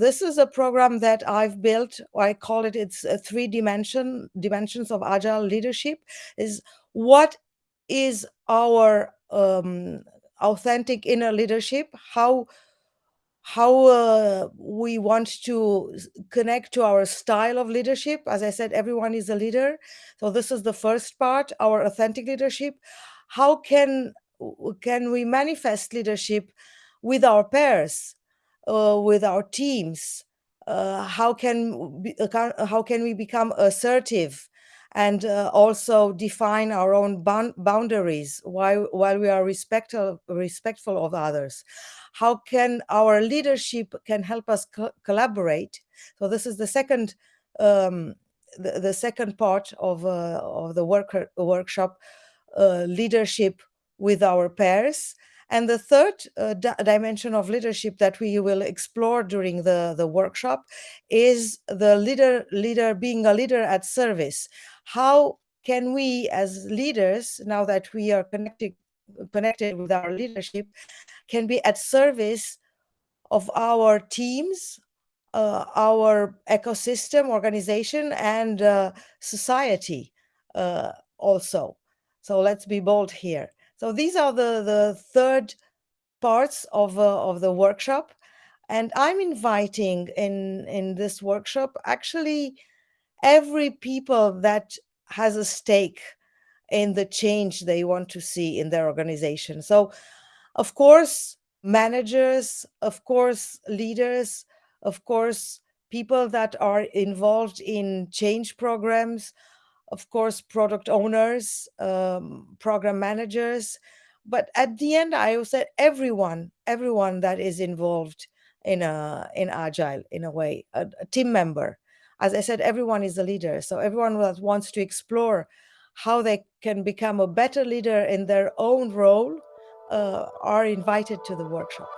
this is a program that I've built. I call it it's three dimension dimensions of agile leadership. Is what is our um, authentic inner leadership? How how uh, we want to connect to our style of leadership. As I said, everyone is a leader. So this is the first part, our authentic leadership. How can can we manifest leadership with our peers, uh, with our teams? Uh, how can uh, how can we become assertive and uh, also define our own boundaries while while we are respectful respectful of others? how can our leadership can help us co collaborate so this is the second um, the, the, second part of uh, of the work workshop uh, leadership with our peers and the third uh, dimension of leadership that we will explore during the, the workshop is the leader leader being a leader at service how can we as leaders now that we are connected connected with our leadership can be at service of our teams, uh, our ecosystem, organization, and uh, society uh, also. So let's be bold here. So these are the, the third parts of, uh, of the workshop. And I'm inviting in, in this workshop actually every people that has a stake in the change they want to see in their organization. So, of course, managers, of course, leaders, of course, people that are involved in change programs, of course, product owners, um, program managers. But at the end, I said everyone, everyone that is involved in a in agile in a way, a, a team member. As I said, everyone is a leader. So everyone that wants to explore how they can become a better leader in their own role uh, are invited to the workshop.